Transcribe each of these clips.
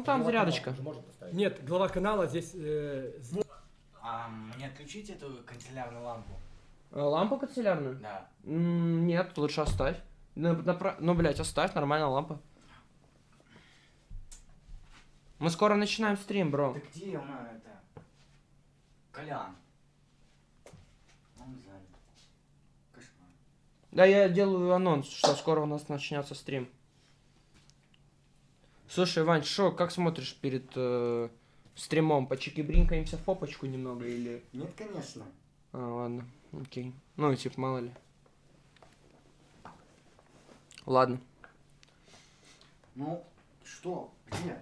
Ну там Глава зарядочка. канала. Нет, глава канала здесь... э, А мне отключить эту канцелярную лампу? Э, Лампу канцелярную? Да. М, Нет, лучше оставь. Ну, напра- ну, блядь, оставь, нормальная лампа. Мы скоро начинаем стрим, бро. Да где у нас это? Колян. Он занят. Кошмар. Да, я делаю анонс, что скоро у нас начнется стрим. Слушай, Вань, шо, как смотришь перед э, стримом? Почики-бринкаемся в попочку немного или... Нет, конечно. А, ладно, окей. Ну, типа, мало ли. Ладно. Ну, что? Где?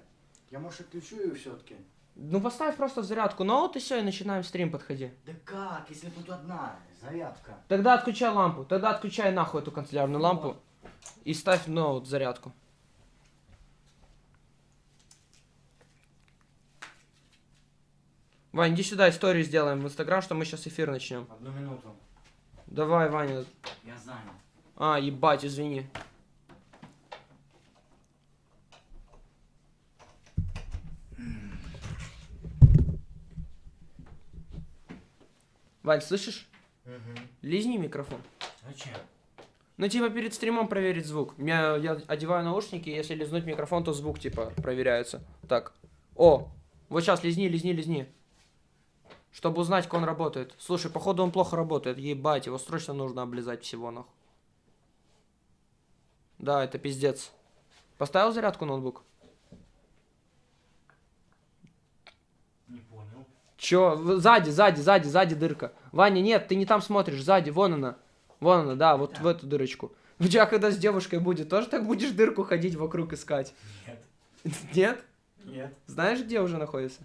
Я, может, отключу ее все-таки? Ну, поставь просто зарядку ноут и все, и начинаем стрим, подходи. Да как, если тут одна зарядка? Тогда отключай лампу, тогда отключай нахуй эту канцелярную лампу и ставь ноут зарядку. Вань, иди сюда, историю сделаем в Инстаграм, что мы сейчас эфир начнем. Одну минуту. Давай, Ваня. Я занят. А, ебать, извини. Вань, слышишь? Угу. Лизни микрофон. Зачем? Ну, типа, перед стримом проверить звук. Я, я одеваю наушники, если лизнуть микрофон, то звук, типа, проверяется. Так. О! Вот сейчас лизни, лизни, лизни. Чтобы узнать, как он работает. Слушай, походу он плохо работает. Ебать, его срочно нужно облизать всего, нахуй. Да, это пиздец. Поставил зарядку ноутбук? Не понял. Чё? Сзади, сзади, сзади, сзади дырка. Ваня, нет, ты не там смотришь, сзади, вон она. Вон она, да, вот Да. в эту дырочку. У тебя когда с девушкой будет, тоже так будешь дырку ходить вокруг искать? Нет. Нет? Нет. Знаешь, где уже находится?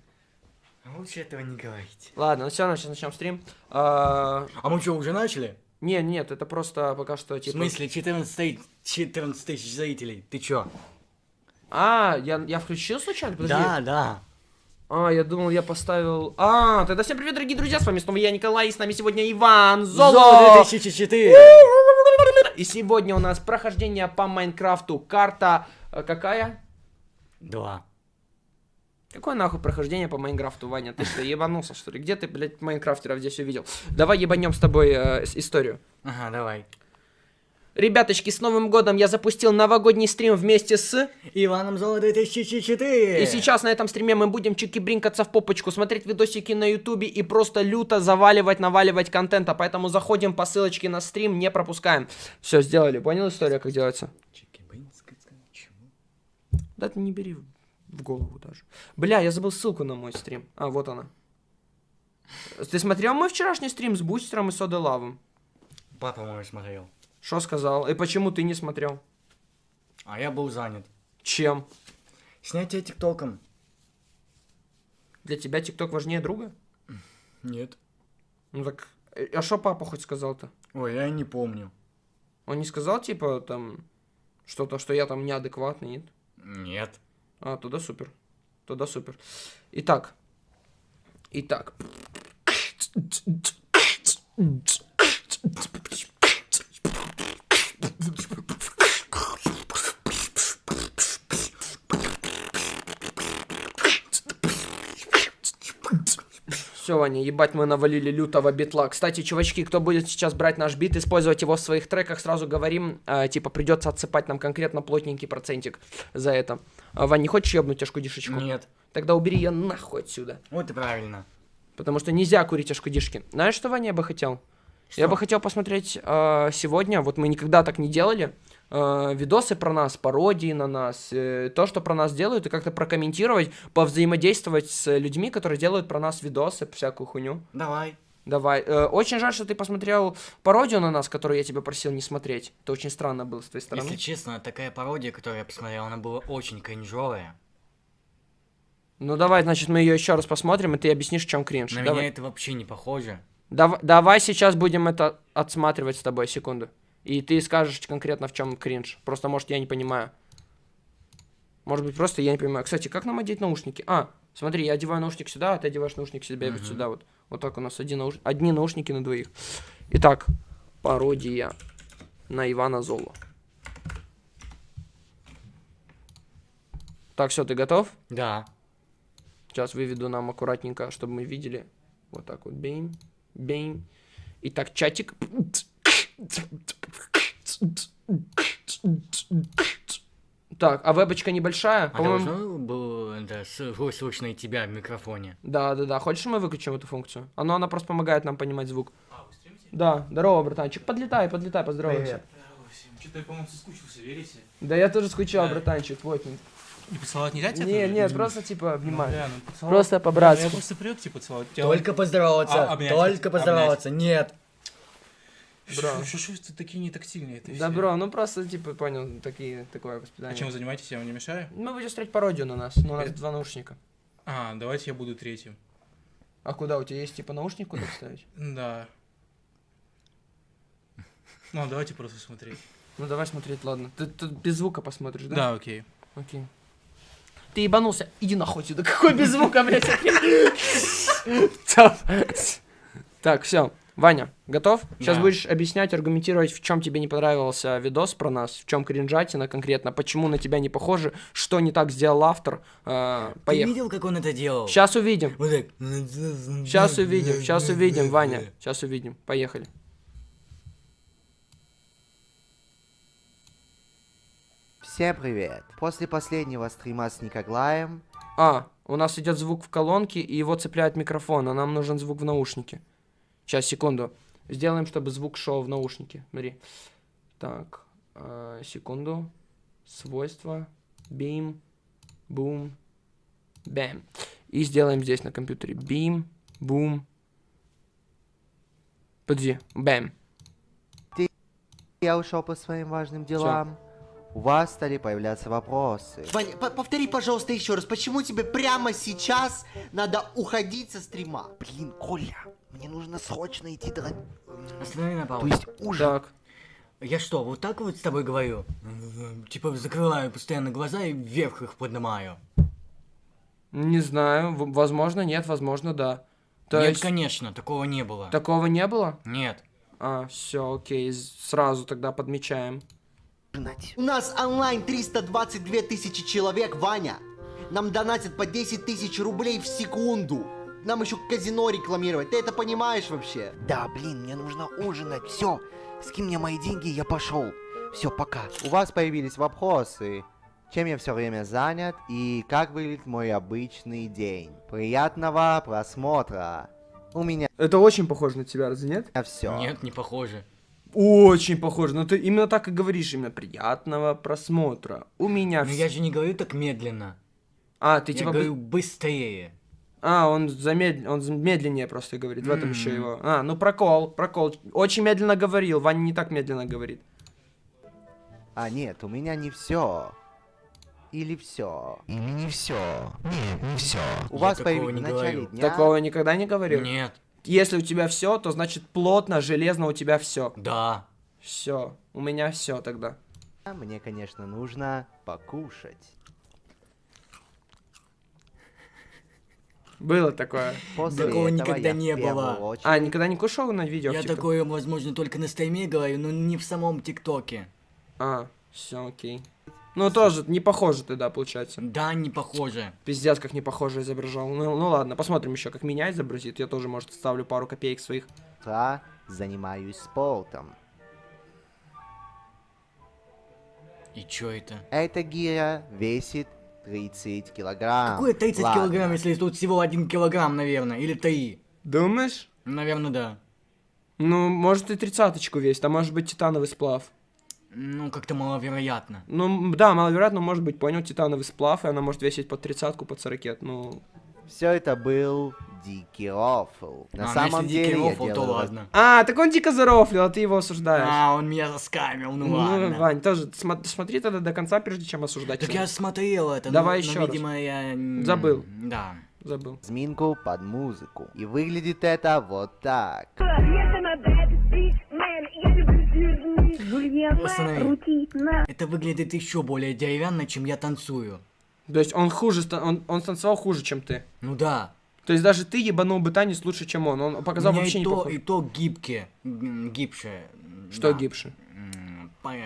Лучше этого не говорить. Ладно, ну все равно сейчас начнем стрим. А, А мы что, уже начали? не, нет, это просто пока что В типа. смысле, 14, 14 тысяч зрителей? Ты чё? А, я, я включил случайно? Подожди. Да, да. А, я думал, я поставил. А, тогда всем привет, дорогие друзья, с вами снова я, Николай, и с нами сегодня Иван Золо. 2004. И сегодня у нас прохождение по Майнкрафту. Карта э, какая? Два. Какое нахуй прохождение по Майнкрафту, Ваня? Ты что, ебанулся, что ли? Где ты, блядь, майнкрафтеров здесь увидел? Давай ебанем с тобой э, историю. Ага, давай. Ребяточки, с Новым годом я запустил новогодний стрим вместе с... Иваном Золо 2004. И сейчас на этом стриме мы будем чики-бринкаться в попочку, смотреть видосики на ютубе и просто люто заваливать, наваливать контента. Поэтому заходим по ссылочке на стрим, не пропускаем. Все, сделали. Понял история, как делается? Да ты не бери в- голову даже. Бля, я забыл ссылку на мой стрим. А, вот она. Ты смотрел мой вчерашний стрим с бустером и содой лавом? Папа мой смотрел. Что сказал? И почему ты не смотрел? А я был занят. Чем? Снятие тиктоком. Для тебя тикток важнее друга? Нет. Ну так, а что папа хоть сказал-то? Ой, я не помню. Он не сказал, типа, там, что-то, что я там неадекватный, нет? Нет. А, тогда супер. Тогда супер. Итак. Итак. Все, Ваня, ебать, мы навалили лютого битла. Кстати, чувачки, кто будет сейчас брать наш бит, использовать его в своих треках, сразу говорим, э, типа, придется отсыпать нам конкретно плотненький процентик за это. А, Вань, не хочешь ебнуть тяжку дишечку? Нет. Тогда убери ее нахуй отсюда. Вот и правильно. Потому что нельзя курить ашкудишки. Знаешь, что, Ваня, я бы хотел? Я бы хотел посмотреть э, сегодня, вот мы никогда так не делали, э, видосы про нас, пародии на нас, э, то, что про нас делают, и как-то прокомментировать, повзаимодействовать с людьми, которые делают про нас видосы, всякую хуйню. Давай. Давай. Э, очень жаль, что ты посмотрел пародию на нас, которую я тебя просил не смотреть. Это очень странно было с твоей стороны. Если честно, такая пародия, которую я посмотрел, она была очень кринжовая. Ну давай, значит, мы ее еще раз посмотрим, и ты объяснишь, в чем кринж. На Давай. меня это вообще не похоже. Дав- давай сейчас будем это отсматривать с тобой, секунду. И ты скажешь конкретно, в чем кринж. Просто, может, я не понимаю. Может быть, просто я не понимаю. Кстати, как нам одеть наушники? А, смотри, я одеваю наушник сюда, а ты одеваешь наушник себе вот Мгм. сюда вот. Вот так у нас один науш- одни наушники на двоих. Итак, пародия на Ивана Золо. Так, все, ты готов? Да. Сейчас выведу нам аккуратненько, чтобы мы видели. Вот так вот. Бейм, бейм. Итак, чатик. Так, а вебочка небольшая? А должно было да, с- слышно и тебя в микрофоне? Да, да, да. Хочешь, мы выключим эту функцию? Оно, она просто помогает нам понимать звук. Да, здорово, братанчик. Подлетай, подлетай, поздоровайся. Что-то я, по-моему, соскучился, верите? Да я тоже скучал, Да. братанчик. Вот. И поцеловать нельзя тебя? Нет, Ну, просто типа ну, внимание. бля, ну, поцеловать- Просто Я по-братски. просто привык, типа, целовать. Тебя- Только поздороваться, А, обнять, только обнять. поздороваться, нет. Бро. Что ж вы такие нетактильные? это Да, бро, ну просто, типа, понял, такие, такое А воспитание. чем вы занимаетесь, я вам не мешаю? Мы будем строить пародию на нас, но у нас Это- два наушника. А, давайте я буду третьим. А куда у тебя есть, типа, наушник куда вставить? Да. Ну, давайте просто смотреть. Ну давай смотреть, ладно. Ты тут без звука посмотришь, да? Да, окей. Окей. Ты ебанулся? Иди нахуй сюда. Какой без звука, блядь? Так, все. Ваня, готов? Сейчас Да. будешь объяснять, аргументировать, в чем тебе не понравился видос про нас, в чем кринжатина конкретно, почему на тебя не похоже, что не так сделал автор. Э, Ты видел, как он это делал? Сейчас увидим. Вот так. Сейчас увидим, сейчас увидим, Ваня. Сейчас увидим. Поехали. Всем привет! После последнего стрима с Никоглаем А, у нас идет звук в колонке, и его цепляет микрофон, а нам нужен звук в наушнике. Сейчас, секунду. Сделаем, чтобы звук шел в наушнике. Смотри. Так, э, секунду. Свойства. Beam. Boom. Bam. И сделаем здесь на компьютере. Beam. Boom. Подожди. Bam. я ушел по своим важным делам. У вас стали появляться вопросы. Ваня, по- повтори, пожалуйста, еще раз, почему тебе прямо сейчас надо уходить со стрима? Блин, Коля, мне нужно срочно идти до... Останови на То паузу. есть ужин. Так. Я что, вот так вот с тобой говорю? Типа закрываю постоянно глаза и вверх их поднимаю. Не знаю. Возможно, нет, возможно, да. То Нет, есть, конечно, такого не было. такого не было? Нет. А, все, окей, сразу тогда подмечаем. У нас онлайн 322 тысячи человек, Ваня. Нам донатят по 10 тысяч рублей в секунду. Нам еще казино рекламировать. Ты это понимаешь вообще? Да, блин, мне нужно ужинать. Все, скинь мне мои деньги, я пошел. Все, пока. У вас появились вопросы. Чем я все время занят и как выглядит мой обычный день. Приятного просмотра. У меня Это очень похоже на тебя, разве нет? все. Нет, не похоже. Очень похоже, но ты именно так и говоришь, именно приятного просмотра. У меня... Но я же не говорю так медленно. А, ты Я типа... говорю быстрее. А, он, замед... он медленнее просто говорит, в этом еще его... А, ну прокол, прокол. Очень медленно говорил, Ваня не так медленно говорит. А нет, у меня не все. Или все. Или не все. Нет, не все. У Я вас появилось в начале говорю. дня. Такого никогда не говорил? Нет. Если у тебя все, то значит плотно, железно у тебя все. Да. Все, у меня все тогда. Мне, конечно, нужно покушать. Было такое. После Такого этого никогда не было. очередь А, никогда не кушал на видео? Я типа? такое, возможно, только на стриме говорю, но не в самом ТикТоке. А, все, окей. Ну, тоже не похоже ты, да, получается. Да, не похоже. Пиздец, как не похоже изображал. Ну, ну ладно, посмотрим еще, как меня изобразит. Я тоже, может, ставлю пару копеек своих. утра занимаюсь спортом. И чё это? Эта гиря весит 30 килограмм. Какое 30 Ладно. килограмм, если тут всего 1 килограмм, наверное, или 3? Думаешь? Наверное, да. Ну, может и тридцаточку весит, а может быть титановый сплав. Ну, как-то маловероятно. Ну, да, маловероятно, может быть, понял, титановый сплав, и она может весить под тридцатку, под сорокет. Ну, Все это был дикий рофл. На А, ну, самом если дикий деле я рофл, то делаю раз- ладно. А, так он дико зарофлил, а ты его осуждаешь. А, он меня заскамил, ну, ну, ладно. Вань, тоже смо- смотри тогда до конца, прежде чем осуждать. Так его. я смотрел это, Давай но, еще но, раз. видимо, я... м, Забыл. Да. Забыл. Зминку под музыку. И выглядит это вот так. Останови. Это выглядит еще более деревянно, чем я танцую. То есть он хуже, он, он станцевал хуже, чем ты. Ну да. То есть даже ты ебанул бы танец лучше, чем он. Он показал меня вообще и не то, похож. и то гибкие. Гибше. Что да. гибше?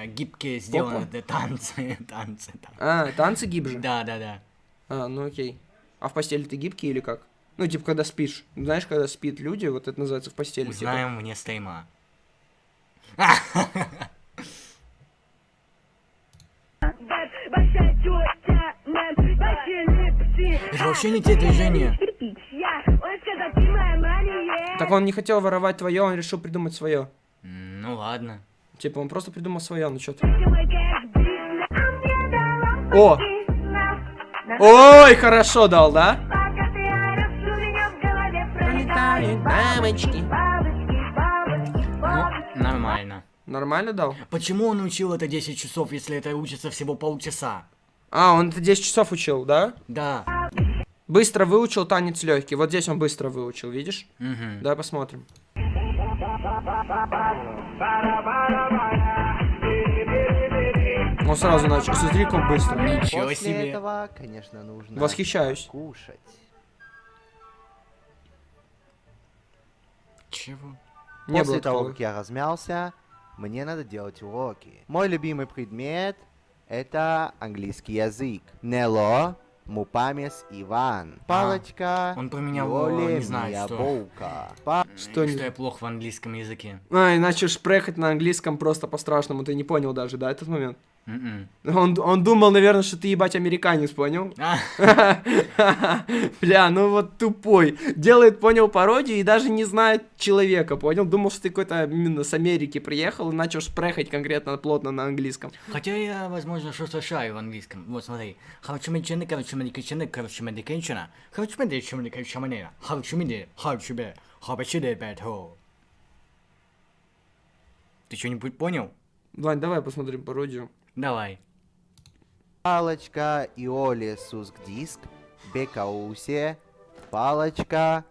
Гибкие сделаны это танцы, танцы. там. А, танцы гибже? Да, да, да. А, ну окей. А в постели ты гибкий или как? Ну, типа, когда спишь. Знаешь, когда спит люди, вот это называется в постели. типа. Узнаем вне стрима. Это вообще не те движения. Так он не хотел воровать твое, он решил придумать свое. Ну ладно. Типа, он просто придумал свое, ну что ты. О! Ой, хорошо дал, да? Пролетают бабочки. Нормально. Дал? Почему он учил это 10 часов, если это учится всего полчаса? А, он это 10 часов учил, да? Да. Быстро выучил танец легкий. Вот здесь он быстро выучил, видишь? Мгм. Давай посмотрим. Он сразу начал. Смотри, как он быстро. Ничего После себе. этого, конечно, нужно Восхищаюсь. кушать. Чего? Не После того, такого. как я размялся, мне надо делать уроки. Мой любимый предмет — это английский язык. Нело, Мупамес Иван. Палочка, он променял, Йоли, не знаю, что. Боука. Что не- Что я плохо в английском языке. А, иначе шпрехать на английском просто по-страшному. Ты не понял даже, да, этот момент? Мгм. Он, он думал, наверное, что ты ебать американец, понял? А, Бля, ну вот тупой. Делает, понял, пародию и даже не знает человека, понял? Думал, что ты какой-то именно с Америки приехал и начал шпрехать конкретно плотно на английском. Хотя я, возможно, что-то шаю в английском. Вот смотри. Хаучумичены, корочумедикичены, корочумедикенчена. Хаучумедикичумедикенчаманера. Хаучумиде, хаучубе, хабачиде бэтхо. Ты что-нибудь понял? Вань, давай посмотрим пародию. Давай. Палочка, Иоли, Суск Диск, Бекаусе, Палочка,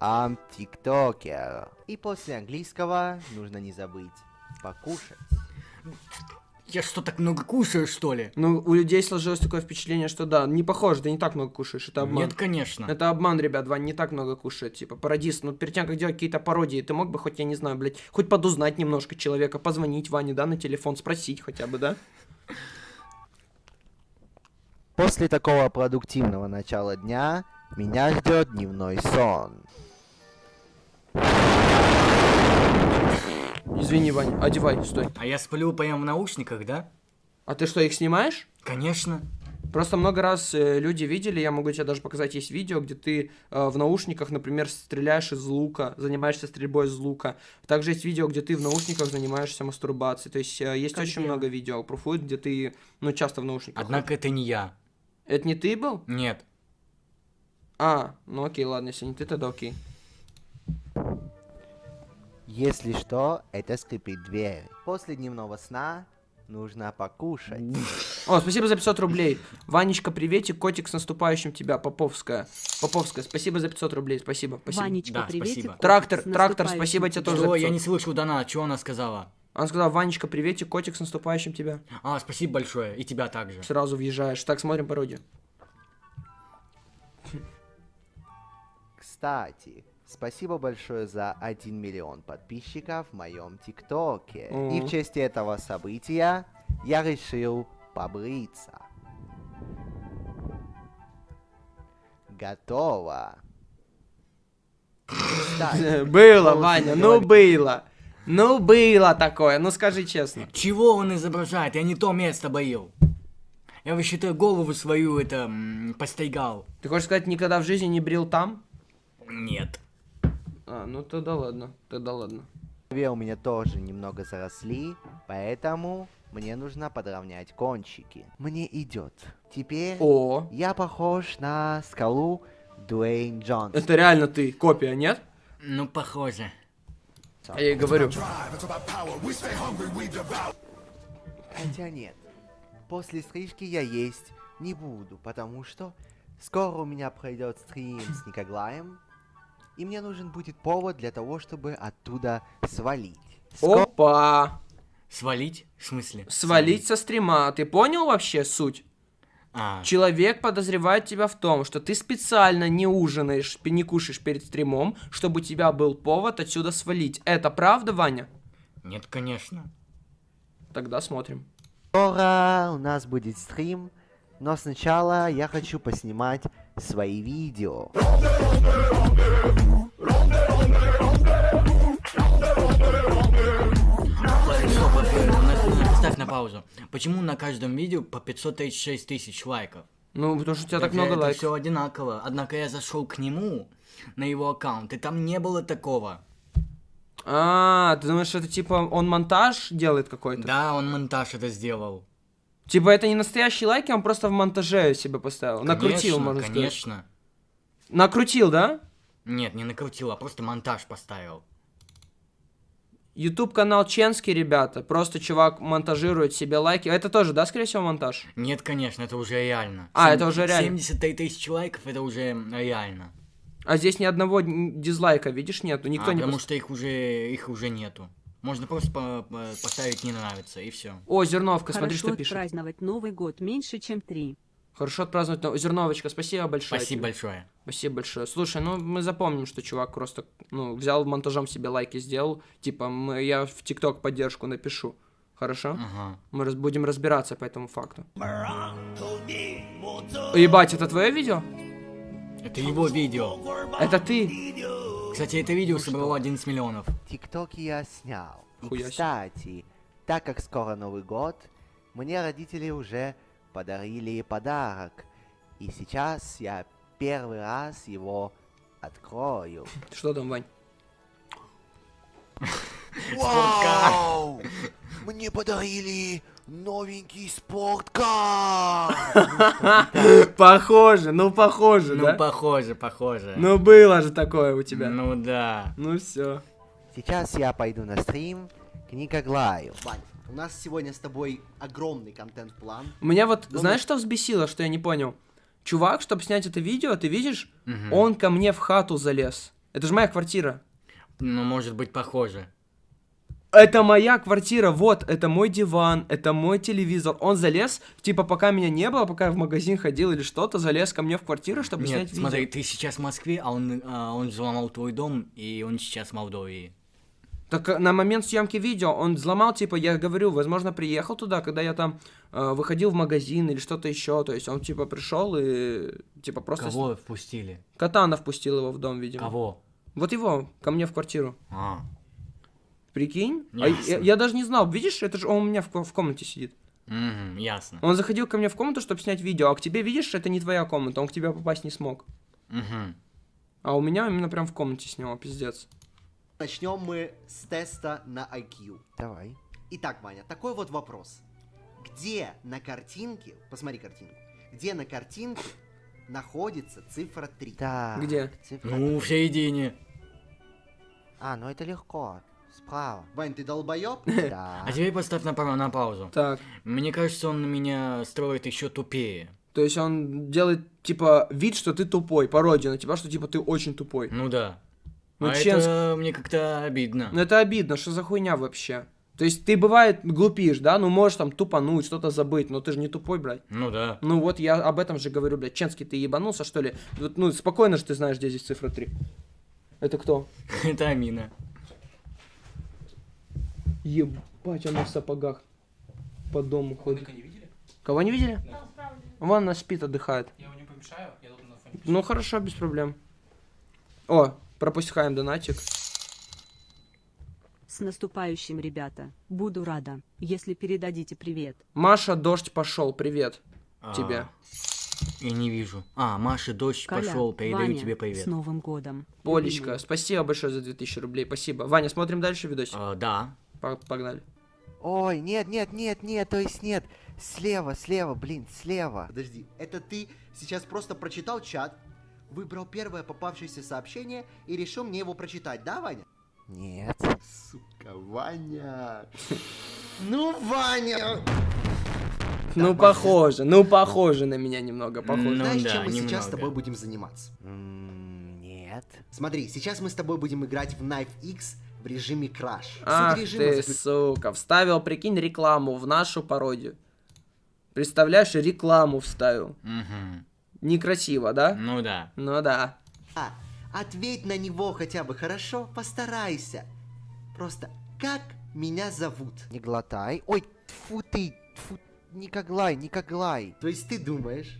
Ам Тиктокер. И после английского нужно не забыть покушать. Я что, так много кушаю, что ли? Ну, у людей сложилось такое впечатление, что да, не похоже, ты не так много кушаешь, это обман. Нет, конечно. Это обман, ребят, Вань не так много кушает, типа, пародист. Ну, перед тем, как делать какие-то пародии, ты мог бы хоть, я не знаю, блядь, хоть подузнать немножко человека, позвонить Ване, да, на телефон, спросить хотя бы, да? После такого продуктивного начала дня меня ждет дневной сон. Извини, Вань, одевай, стой. А я сплю прямо в наушниках, да? А ты что, их снимаешь? Конечно. Просто много раз э, люди видели, я могу тебе даже показать, есть видео, где ты э, в наушниках, например, стреляешь из лука, занимаешься стрельбой из лука. Также есть видео, где ты в наушниках занимаешься мастурбацией. То есть э, есть Как очень я. много видео про фуд, где ты, ну, часто в наушниках. Однако это не я. Это не ты был? Нет. А, ну окей, ладно, если не ты, тогда окей. Если что, это скрипит дверь. После дневного сна нужно покушать. О, спасибо за 500 рублей. Ванечка, приветик, котик с наступающим тебя, Поповская. Поповская, спасибо за 500 рублей, спасибо, спасибо. Ванечка, Да, приветик. спасибо. котик, Трактор, с трактор, наступающим спасибо тебе тебя. тоже. Что, за я 500. не слышал донат, что она сказала? Она сказала, Ванечка, приветик, котик с наступающим тебя. А, спасибо большое, и тебя также. Сразу въезжаешь. Так, смотрим пародию. Кстати, спасибо большое за 1 миллион подписчиков в моем ТикТоке. И О. в честь этого события я решил побриться. Готово. Кстати, Было, Ваня, ну было. Ну было такое, ну скажи честно. Чего он изображает? Я не то место боил. Я вообще-то голову свою это постригал. Ты хочешь сказать, никогда в жизни не брил там? Нет. А, ну тогда ладно, тогда ладно. у меня тоже немного заросли, поэтому мне нужно подровнять кончики. Мне идет. Теперь О, я похож на скалу Дуэйн Джонс. это реально ты, копия, нет? Ну, похоже. А я и говорю. Хотя нет. После стрижки я есть не буду, потому что скоро у меня пройдет стрим с Никоглаем, и мне нужен будет повод для того, чтобы оттуда свалить. Скоро Опа! Свалить? В смысле? Свалить со стрима. Ты понял вообще суть? А, Человек подозревает тебя в том, что ты специально не ужинаешь, не кушаешь перед стримом, чтобы у тебя был повод отсюда свалить. Это правда, Ваня? нет, конечно. Тогда смотрим. Скоро у нас будет стрим, но сначала я хочу поснимать свои видео. Ставь на паузу. Почему на каждом видео по 536 тысяч лайков? Ну, потому что у тебя так Это- много это лайков. все одинаково. Однако я зашел к нему на его аккаунт, и там не было такого. А, ты думаешь, это типа он монтаж делает какой-то? Да, он монтаж это сделал. Типа это не настоящие лайки, он просто в монтаже себе поставил. Накрутил, Конечно, можно сказать. Конечно. Накрутил, да? Нет, не накрутил, а просто монтаж поставил. YouTube канал Ченский, ребята. Просто чувак монтажирует себе лайки. Это тоже, да, скорее всего, монтаж? Нет, конечно, это уже реально. А, Сем- это уже реально. 73 тысячи лайков, это уже реально. А здесь ни одного дизлайка, видишь, нету. Никто А, не потому пос- что их уже, их уже нету. Можно просто по- по- поставить не нравится, и все. О, Зерновка, смотри, Хорошо что пишет. отпраздновать Новый год меньше, чем три. Хорошо отпраздновать. но- Зерновочка, спасибо большое. Спасибо тебе. большое. Спасибо большое. Слушай, ну мы запомним, что чувак просто, ну, взял монтажом себе лайки сделал. Типа, мы, я в ТикТок поддержку напишу. Хорошо? Ага. Мы раз- будем разбираться по этому факту. Ебать, это твое видео? Это его видео. Это ты? Кстати, это видео собрало 11 миллионов. ТикТоки я снял. И, кстати, так как скоро Новый год, мне родители уже подарили подарок. И сейчас я первый раз его открою. Что там, Вань? Вау! Мне подарили новенький спорткар! Похоже, ну похоже, Ну, похоже, похоже. Ну было же такое у тебя. Ну да. Ну все. Сейчас я пойду на стрим к Никоглаю. Вань, у нас сегодня с тобой огромный контент-план. Меня вот, Ну, знаешь, ну- что взбесило, что я не понял? Чувак, чтобы снять это видео, ты видишь, Мгм. он ко мне в хату залез. Это же моя квартира. Ну, может быть, похоже. Это моя квартира, вот, это мой диван, это мой телевизор. Он залез, типа, пока меня не было, пока я в магазин ходил или что-то, залез ко мне в квартиру, чтобы Нет, снять смотри, видео. ты сейчас в Москве, а он, а, он взломал твой дом, и он сейчас в Молдовии. Так э, на момент съемки видео он взломал, типа, я говорю, возможно, приехал туда, когда я там э, выходил в магазин или что-то еще. То есть он, типа, пришел и, типа, просто... Кого впустили? Катана впустил его в дом, видимо. Кого? Вот его, ко мне в квартиру. А, Прикинь? А я, я даже не знал, видишь, это же он у меня в, в комнате сидит. мгм, ясно. Он заходил ко мне в комнату, чтобы снять видео, а к тебе, видишь, это не твоя комната, он к тебе попасть не смог. Мгм. А у меня именно прям в комнате снял, пиздец. Начнем мы с теста на IQ. Давай. Итак, Ваня, такой вот вопрос. Где на картинке, посмотри картинку, где на картинке находится цифра 3? Так. Где? цифра Ну, в три. середине. А, ну это легко. Справа. Вань, ты долбоеб? Да. А теперь поставь на, пау- на паузу. Так, Мне кажется, он меня строит еще тупее. то есть он делает, типа, вид, что ты тупой, пародию на тебя, что, типа, ты очень тупой. Ну да. Ну, а Ченск- это мне как-то обидно. Ну это обидно, что за хуйня вообще? То есть ты, бывает, глупишь, да, ну можешь там тупануть, что-то забыть, но ты же не тупой, блядь. Ну да. Ну вот я об этом же говорю, блядь. Ченский, ты ебанулся, что ли? Вот, ну, спокойно же ты знаешь, где здесь цифра 3. Это кто? Это Амина. Ебать, она в сапогах по дому ходит. не видели? Кого не видели? Вон она спит, отдыхает. Я его не помешаю, я тут на фоне. Ну хорошо, без проблем. О, пропускаем донатик. С наступающим, ребята. Буду рада, если передадите привет. Маша, дождь пошел, привет А, тебе. Я не вижу. А, Маша, дождь Коля, пошел, передаю Ваня, тебе с привет. Новым годом. Полечка, любимый. спасибо большое за 2000 рублей, спасибо. Ваня, смотрим дальше видосик? А, да. По- Погнали. Ой, нет, нет, нет, нет, то есть нет. Слева, слева, блин, слева. Подожди, это ты сейчас просто прочитал чат, выбрал первое попавшееся сообщение и решил мне его прочитать, да, Ваня? Нет. Сука, Ваня. Ну, Ваня! Ну, похоже, ну, похоже на меня немного, похоже. Ну Знаешь, да, чем мы сейчас с тобой будем заниматься? Нет. Смотри, сейчас мы с тобой будем играть в Knife X в режиме Crash. Ах ты, заключ- сука, вставил, прикинь, рекламу в нашу пародию. Представляешь, рекламу вставил. Мгм. Некрасиво, да? Ну да. Ну да. А, ответь на него хотя бы хорошо, постарайся. Просто, как меня зовут? Не глотай. Ой, Фу ты, фу, Никоглай, Никоглай. То есть ты думаешь,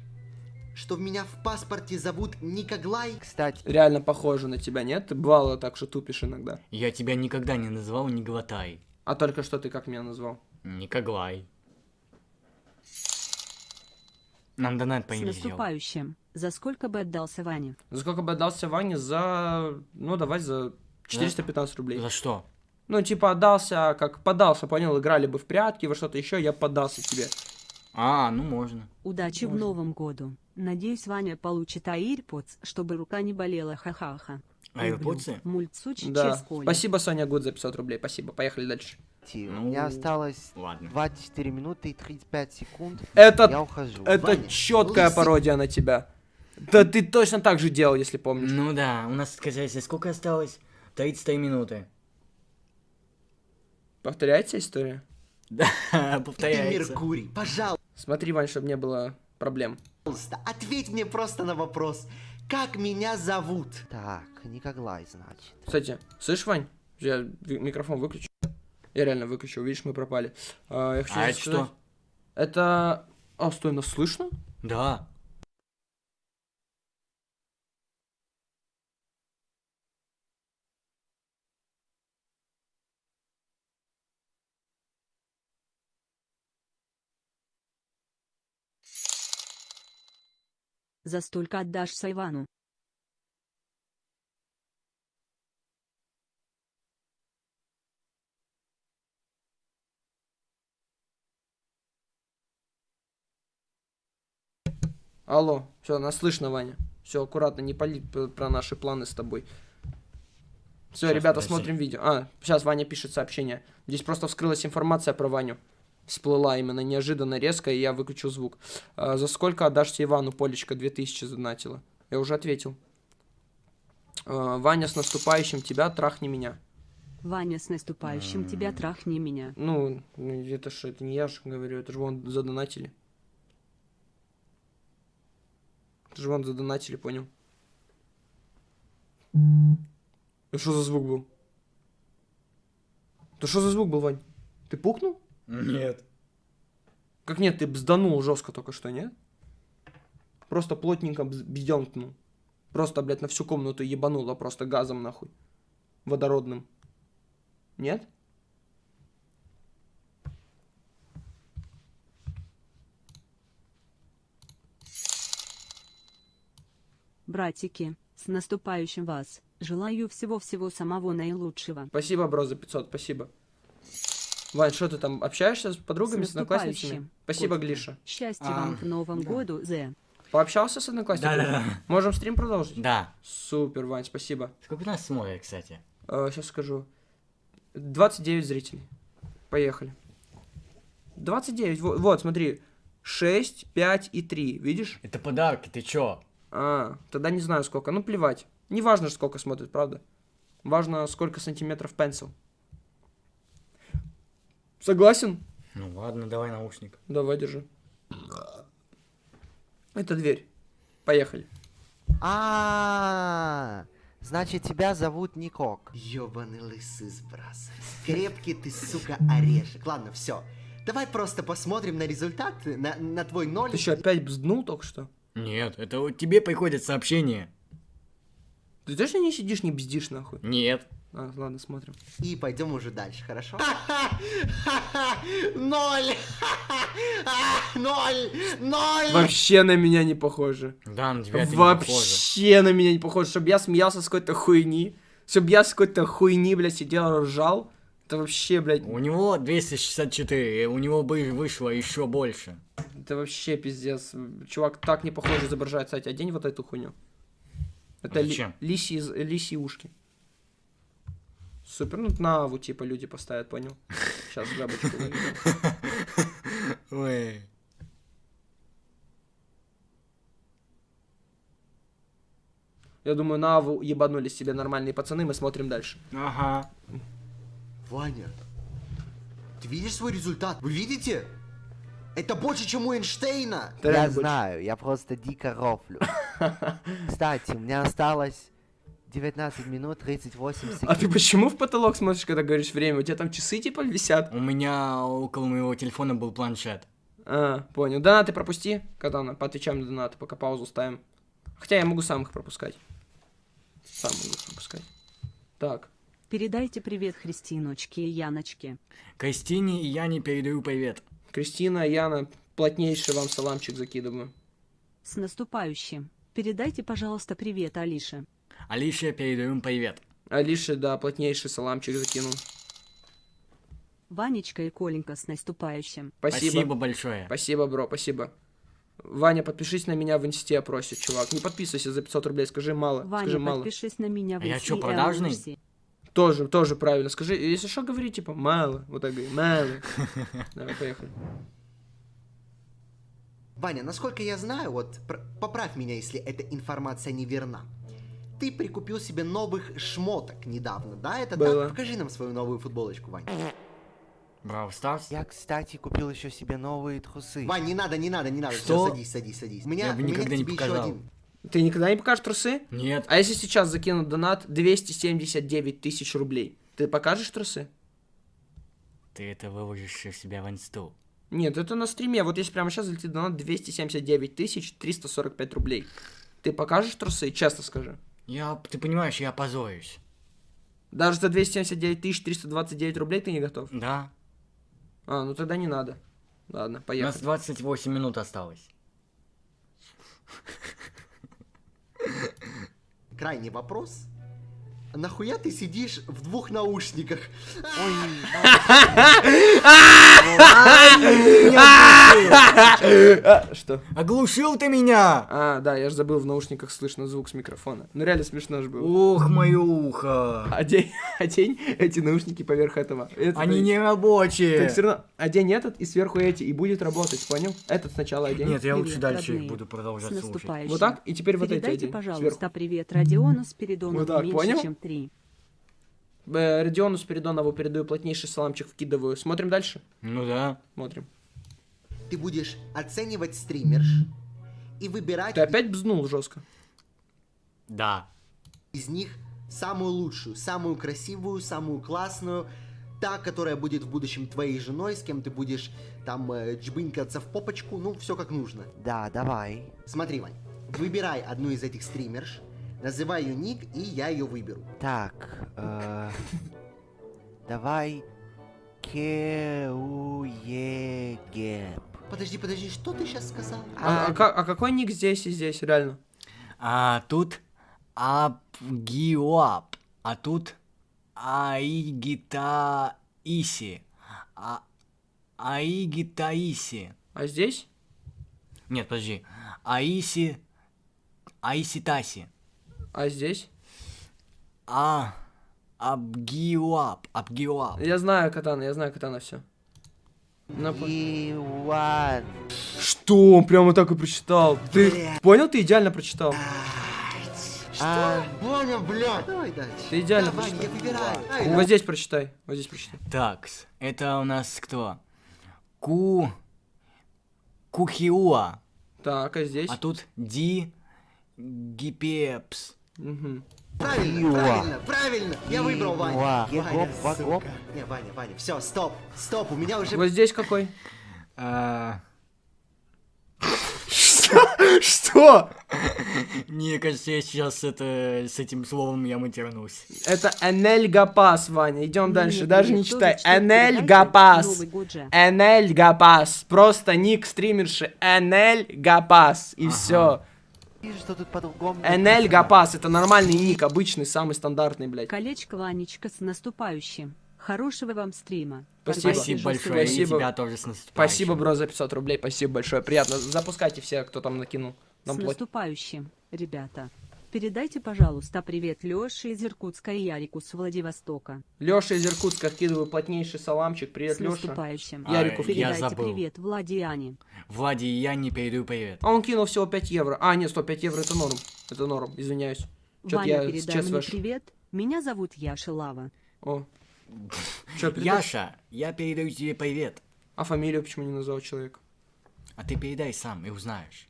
что меня в паспорте зовут Никоглай? Кстати, Реально похоже на тебя, нет? Ты бывало так, что тупишь иногда. Я тебя никогда не называл не глотай. А только что ты как меня назвал? Никоглай. Нам донат С по имени сделал. наступающим. За сколько бы отдался Ване? За сколько бы отдался Ване? За... Ну, давай за 415 рублей. За что? Ну, типа, отдался, как подался, понял? Играли бы в прятки, во что-то еще, я поддался тебе. А, ну можно. Удачи в новом году. Надеюсь, Ваня получит AirPods, чтобы рука не болела. Ха-ха-ха. AirPods? Мультсуч Да. Спасибо, Соня Гуд, за 500 рублей. Спасибо. Поехали дальше. у Ну, меня осталось Ладно. 24 минуты и 35 секунд. Это, Я ухожу. это Ваня, четкая лысый. пародия на тебя. Да ты точно так же делал, если помнишь. Ну да, у нас, сказать, сколько осталось? 33 минуты. Повторяется история? Да, повторяется. Меркурий, пожалуйста, Смотри, Вань, чтобы не было проблем. ответь мне просто на вопрос. Как меня зовут? Так, Никоглай, значит. Кстати, слышь, Вань, я микрофон выключу. Я реально выключил, видишь, мы пропали. А, я хочу А это сказать- что? Это... А, стой, нас слышно? Да. За столько отдашься Ивану. Алло, все, нас слышно, Ваня. Все, аккуратно, не пали про наши планы с тобой. Все, Щас, ребята, подожди. смотрим видео. А, сейчас Ваня пишет сообщение. Здесь просто вскрылась информация про Ваню. Всплыла именно неожиданно резко, и я выключил звук. А, за сколько отдашься Ивану, Полечка, 2000 задонатила? Я уже ответил. А, Ваня, с наступающим тебя, трахни меня. Ваня, с наступающим тебя трахни меня. Ну, ну, это что, это не я же говорю, это же вон задонатили. Это же вон задонатили, понял? Это что за звук был? Это что за звук был, Вань? Ты пукнул? Нет. Как нет, ты бзданул жестко только что, нет? Просто плотненько бз- бздёнкнул. Просто, блядь, на всю комнату ебануло просто газом, нахуй. Водородным. Нет? Братики, с наступающим вас. Желаю всего-всего самого наилучшего. Спасибо, бро, за 500, спасибо. Вань, что ты там, общаешься с подругами, с, С одноклассницами? Спасибо, Котика. Глиша. Счастья А, вам в новом году, Зе. Пообщался с одноклассниками? Да-да-да. Можем стрим продолжить? Да. Супер, Вань, спасибо. Сколько нас смотрит, кстати? сейчас скажу. 29 зрителей. Поехали. 29, во- вот, смотри. 6, 5 и 3, видишь? Это подарки, ты чё? А, тогда не знаю сколько, ну плевать. Не важно, сколько смотрит, правда? Важно, сколько сантиметров пенсил. Согласен? Ну ладно, давай наушник. Давай, держи. Это дверь. Поехали. А, значит, тебя зовут Никок. Ёбаный лысый сбрас. Крепкий ты, сука, орешек. Ладно, все. Давай просто посмотрим на результат, на, на твой ноль. Ты что, опять бзднул только что? Нет, это вот тебе приходит сообщение. Ты точно не сидишь, не бздишь, нахуй? Нет. А, ладно, смотрим. И пойдем уже дальше, хорошо? Ноль! Ноль! Ноль! Вообще на меня не похоже. Да, на тебя это не похоже. Вообще на меня не похоже. Чтобы я смеялся с какой-то хуйни. Чтобы я с какой-то хуйни, блядь, сидел, ржал. Это вообще, блядь, У него 264, и у него бы вышло еще больше. это вообще пиздец. Чувак так не похоже изображает. Кстати, одень вот эту хуйню. Это ли- Зачем? лисьи, лисьи ушки. Супер, ну на аву типа люди поставят, понял? Сейчас жабочку выведу. Ой. Я думаю, на аву ебанулись себе нормальные пацаны, мы смотрим дальше. Ага. Ваня, ты видишь свой результат? Вы видите? Это больше, чем у Эйнштейна. Я больше. знаю, я просто дико рофлю. Кстати, у меня осталось 19 минут 38 секунд. А ты почему в потолок смотришь, когда говоришь время? У тебя там часы типа висят? У меня около моего телефона был планшет. А, понял. Донаты пропусти, Катана, поотвечаем на донаты, пока паузу ставим. Хотя я могу сам их пропускать. Сам могу их пропускать. Так. Передайте привет Христиночке и Яночке. Кристине и Яне передаю привет. Кристина, Яна, плотнейший вам саламчик закидываю. С наступающим. Передайте, пожалуйста, привет Алише. Алише передаем привет. Алише, да, плотнейший саламчик закинул. Ванечка и Коленька с наступающим. Спасибо. Спасибо большое. Спасибо, бро, спасибо. Ваня, подпишись на меня в инсте, просит, чувак. Не подписывайся за 500 рублей, скажи мало. Ваня, скажи мало. подпишись на меня в А я инсте и продажный? Аллурсе. Тоже, тоже правильно. Скажи, если что, говори, типа, мало. Вот так говори, мало. Давай, поехали. Ваня, насколько я знаю, вот пр- поправь меня, если эта информация неверна. Ты прикупил себе новых шмоток недавно, да? Это Было. так? Покажи нам свою новую футболочку, Вань. Браво Старс. Я, кстати, купил еще себе новые трусы. Вань, не надо, не надо, не надо. Что? Всё, садись, садись, садись. У меня, Я бы у меня никогда к не показал. еще один. Ты никогда не покажешь трусы? Нет. А если сейчас закинут донат 279 тысяч рублей, ты покажешь трусы? Ты это выложишь в себя в инсту. Нет, это на стриме. Вот если прямо сейчас залетит донат 279 тысяч 345 рублей. Ты покажешь трусы? Честно скажи. Я, ты понимаешь, я позорюсь. Даже за 279 тысяч 329 рублей ты не готов? Да. А, ну тогда не надо. Ладно, У нас поехали. 28 минут осталось. Крайний вопрос. Нахуя ты сидишь в двух наушниках? А, Что? Оглушил ты меня! А, да, я же забыл, в наушниках слышно звук с микрофона. Ну реально смешно же было. Ух, мое ухо. Одень, одень эти наушники поверх этого. Это Они не рабочие. Так все равно одень этот и сверху эти, и будет работать, понял? Этот сначала одень. Нет, я лучше дальше их буду продолжать слушать. Вот так, и теперь вот эти Передайте, пожалуйста, привет Родиону Спиридонову Вот так, понял? Чем три. Э, Родиону Спиридонову передаю плотнейший саламчик, вкидываю. Смотрим дальше? Ну да. Смотрим. Ты будешь оценивать стримерш и выбирать Ты опять бзнул жестко. Да. из них самую лучшую, самую красивую, самую классную, та, которая будет в будущем твоей женой, с кем ты будешь там э, джбынькаться в попочку, ну, все как нужно. Да, давай. Смотри, Вань, выбирай одну из этих стримерш, называй ее ник, и я ее выберу. Так, э, давай Кеуегеп. Подожди, подожди, что ты сейчас сказал? А, а ка- а какой ник здесь и здесь, реально? А тут Абгиоап. А тут Аигитаиси. А... Аигитаиси. А здесь? Нет, подожди. Аиси... Аиситаси. А здесь? А... Абгиоап. Абгиоап. Я знаю катана, я знаю катана, все. Иван. Что? Он прямо так и прочитал. Ты понял? Ты идеально прочитал. А, Понял, блядь. Давай дальше. Ты идеально Да, Вань, я выбираю. Вот здесь прочитай. Вот здесь прочитай. Такс. Это у нас кто? Ку... Кухиуа. Так, а здесь? А тут Ди... Гипепс. Правильно, Иуа. правильно, правильно. Я выбрал Ваню. Ваня, сука. Не, Ваня, Ваня, все, стоп, стоп, у меня уже... Вот здесь какой? А, Что? Мне кажется, я сейчас это, с этим словом я матернусь. Это Энель Гапас, Ваня. Идем дальше. Даже не читай. за что Энель передайте? Гапас. Новый год же. Энель Гапас. Просто ник стримерши. Энель Гапас. И все. Вижу, что тут по-другому. Энель написано. Гапас. Это нормальный ник, обычный, самый стандартный, блядь. Колечко Ванечка с наступающим. Хорошего вам стрима. Спасибо. Спасибо большое, Спасибо. и тебя тоже с наступающим. Спасибо, бро, за 500 рублей. Спасибо большое. Приятно. Запускайте все, кто там накинул. С Нам платят. наступающим, ребята. Передайте, пожалуйста, привет Лёше из Иркутска и Ярику с Владивостока. Леша из Иркутска откидываю плотнейший саламчик. Привет, с Леша. наступающим. А, Ярику я Передайте забыл. привет Влади и Ане. Влади и я не передаю привет. А он кинул всего 5 евро. А, нет, 105 евро это норм. Это норм, извиняюсь. Чё-то Ваня, я передай мне ваш... привет. Меня зовут Яша Лава. О. Чё? Яша, я передаю тебе привет. А фамилию почему не назвал человек? А ты передай сам и узнаешь.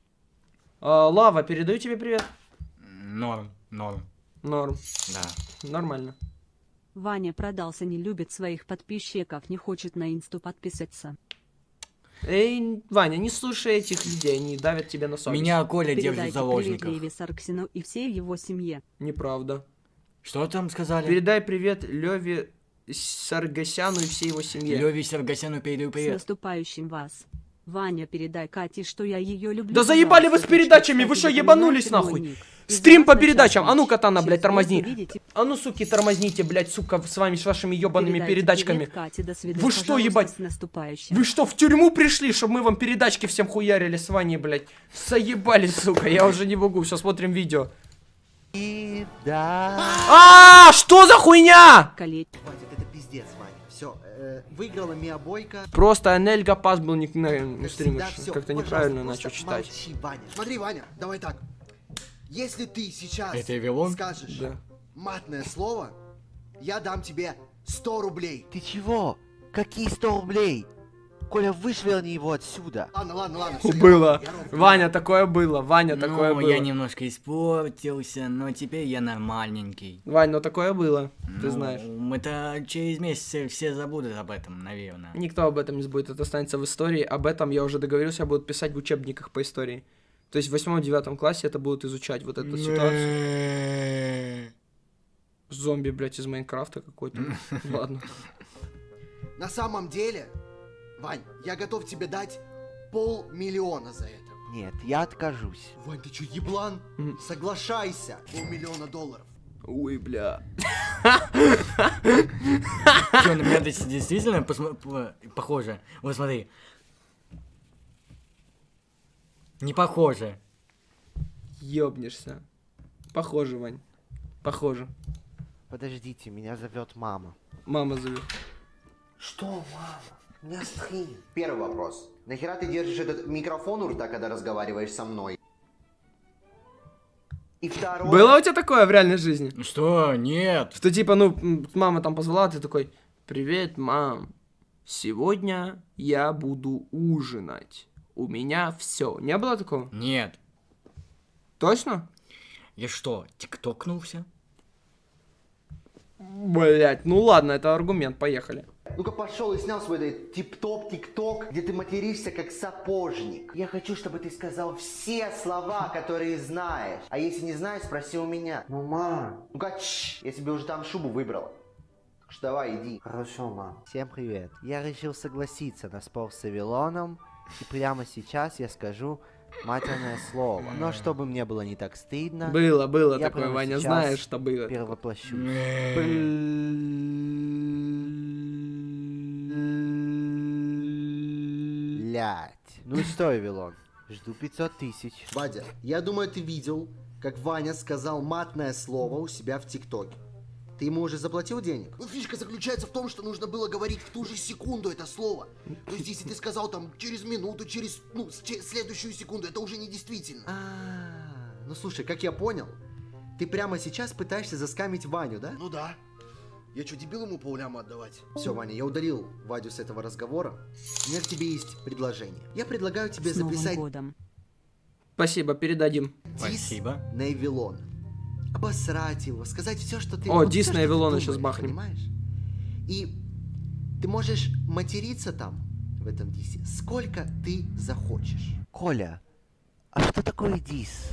А, Лава, передаю тебе привет. Норм, норм. Норм. Да. Нормально. Ваня продался, не любит своих подписчиков, не хочет на инсту подписаться. Эй, Ваня, не слушай этих людей, они давят тебе на совесть. Меня Коля держит в Передайте привет заложниках. Леве Сарксину и всей его семье. Неправда. Что там сказали? Передай привет Леве Саргасяну и всей его семье. Леви Сергасяну передаю С привет. наступающим вас. Ваня, передай Кате, что я ее люблю. Да заебали вы с передачами, вы что, ебанулись нахуй? Стрим по передачам. А ну, Катана, блядь, тормозни. А ну, суки, тормозните, блядь, сука, с вами, с вашими ебаными передачками. Кате, свидания. Вы что, ебать? Вы что, в тюрьму пришли, чтобы мы вам передачки всем хуярили с Ваней, блядь? Заебали, сука, я уже не могу, все, смотрим видео. И да. А, что за хуйня? Колеть. Все, выиграла Мия Бойко. Просто Анельга Пас был не на Как стриме, всегда, всё, как-то неправильно начал читать. молчи, Ваня. Смотри, Ваня, давай так. Если ты сейчас Это скажешь Да. матное слово, я дам тебе 100 рублей. Ты чего? Какие 100 рублей? Коля, вышверни его отсюда. Ладно, ладно, ладно. Было. я. Ваня, такое было, Ваня, такое ну, было. я немножко испортился, но теперь я нормальненький. Вань, ну такое было, ты Ну, знаешь. Это через месяц все забудут об этом, наверное. Никто об этом не забудет, это останется в истории. Об этом я уже договорился, будут писать в учебниках по истории. То есть в восьмом-девятом классе это будут изучать, вот эту ситуацию. Зомби, блядь, из Майнкрафта какой-то. Ладно. На самом деле, Вань, я готов тебе дать полмиллиона за это. Нет, я откажусь. Вань, ты чё, еблан? Мгм. Соглашайся. Полмиллиона долларов. Ой, бля. Чё, на меня действительно похоже? Вот смотри. Не похоже. Ёбнешься. Похоже, Вань. Похоже. Подождите, меня зовет мама. Мама зовет. Что, мама? Стрим. Первый вопрос. Нахера ты держишь этот микрофон у рта, когда разговариваешь со мной? И второе... Было у тебя такое в реальной жизни? Что? Нет. Что типа, ну, мама там позвала, ты такой, привет, мам, сегодня я буду ужинать. У меня все. Не было такого? Нет. Точно? Я что, тиктокнулся? Блять, ну ладно, это аргумент, поехали. Ну-ка пошел и снял свой этот тип-топ, тик-ток, где ты материшься как сапожник. Я хочу, чтобы ты сказал все слова, которые знаешь. А если не знаешь, спроси у меня. Ну, мам. Ну-ка, я себе уже там шубу выбрала. Так что давай, иди. Хорошо, мам. Всем привет. Я решил согласиться на спор с Авилоном, и прямо сейчас я скажу матерное слово. Но чтобы мне было не так стыдно, Было, было Я такое, Ваня, сейчас знаешь, что было. перевоплощу. Блять. Ну что, Авилон, жду 500 тысяч. Вадя, я думаю, ты видел, как Ваня сказал матное слово у себя в ТикТоке. Ты ему уже заплатил денег? Ну, фишка заключается в том, что нужно было говорить в ту же секунду это слово. То есть, если ты сказал там через минуту, через, ну, следующую секунду, это уже не действительно. А, ну слушай, как я понял, ты прямо сейчас пытаешься заскамить Ваню, да? Ну да. Я что, дебил ему полляму отдавать? Все, Ваня, я удалил Вадю с этого разговора. У меня к тебе есть предложение. Я предлагаю тебе С Новым записать годом. Спасибо, передадим. дис Спасибо. на Эвилон. Обосрать его, сказать все, что ты... О, вот дис на Эвилона щас бахнем. Понимаешь? И ты можешь материться там, в этом дисе, сколько ты захочешь. Коля, а что такое дис?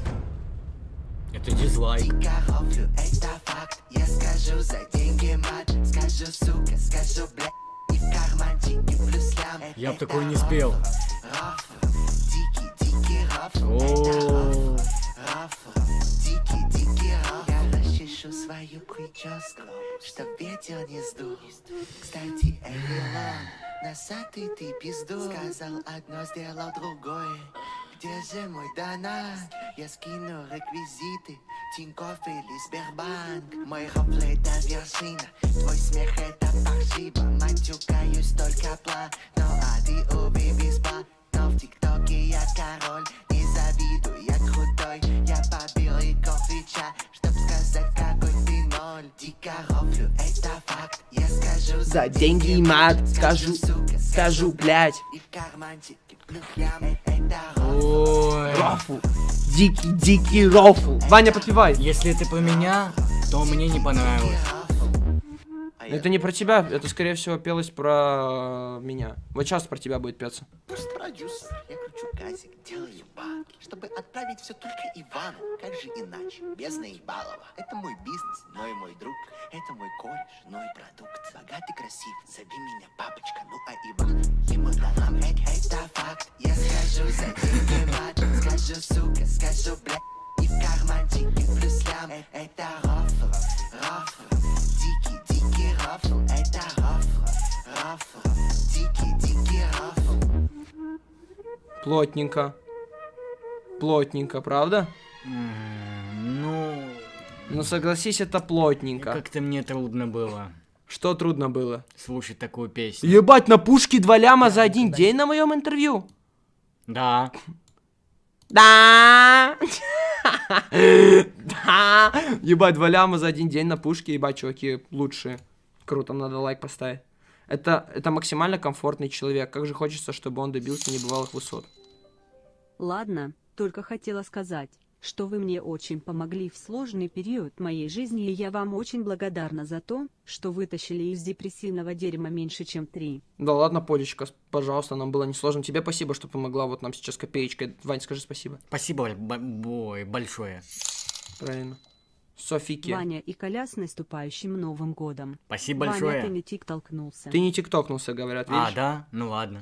Это дизлайк. Коровлю, это факт. Я скажу за деньги мат. Скажу, сука, скажу, бля И в карманчике плюс лям Я б такой не спел. Рофл, дикий, дикий рофл О, Рофл, дикий, дикий рофл Я расчешу свою прическу Чтоб ветер не сдул. Кстати, Эвилон Носатый ты пизду. Сказал одно, сделал другое Где же мой донат? Я скину реквизиты. Тинькофф или Сбербанк. Мой рофл это вершина Твой смех это паршиво. Матюкаюсь только пла Ну а ты убей без ба Но в ТикТоке я король. Не завидуй, я крутой. Я побил рекорд Твича Чтоб сказать какой ты ноль. Дико рофлю, это факт. Я скажу За деньги мат, скажу, скажу, блядь. И в карманчике ой. Рофл. Дикий, дикий рофл. Ваня, подпевай. Если это про меня, То мне не понравилось. А я Это не про тебя, это скорее всего пелось про меня. Вот сейчас про тебя будет петься. просто продюсер. Я кручу газик, делаю бабки, чтобы отправить все только Ивану. Как же иначе? Без наебалова. Это мой бизнес, но и мой друг. Это мой кореш, но и продукт. Богатый, красив, зови меня папочка. Ну а Иван, ему дала это, это факт. Я скажу за деньги мат, скажу сука, скажу бля. И в карманчике плюс лям. Э- Это рофл, рофл. Дикий, рофл. Это рофл, рофл. Дикий, дикий рофл. Плотненько. Плотненько, правда? Ну, Ну согласись, это плотненько. как-то мне трудно было Что трудно было? слушать такую песню. Ебать, на пушке два ляма за один день на моем интервью? Да. Да. Да. Ебать, два ляма за один день на пушке, ебать, чуваки, лучшие. Круто, надо лайк поставить. Это, это максимально комфортный человек. Как же хочется, чтобы он добился небывалых высот. Ладно, только хотела сказать, что вы мне очень помогли в сложный период моей жизни и я вам очень благодарна за то, что вытащили из депрессивного дерьма меньше чем три. Да ладно, Полечка, пожалуйста, нам было несложно. Тебе спасибо, что помогла вот нам сейчас копеечкой. Вань, скажи спасибо. Спасибо б- бой, большое. Правильно. Софики. Ваня и Коля с наступающим Новым годом. Спасибо Ваня, ты большое. не тик толкнулся. Ты не тиктокнулся, говорят, видишь? А, да? Ну ладно.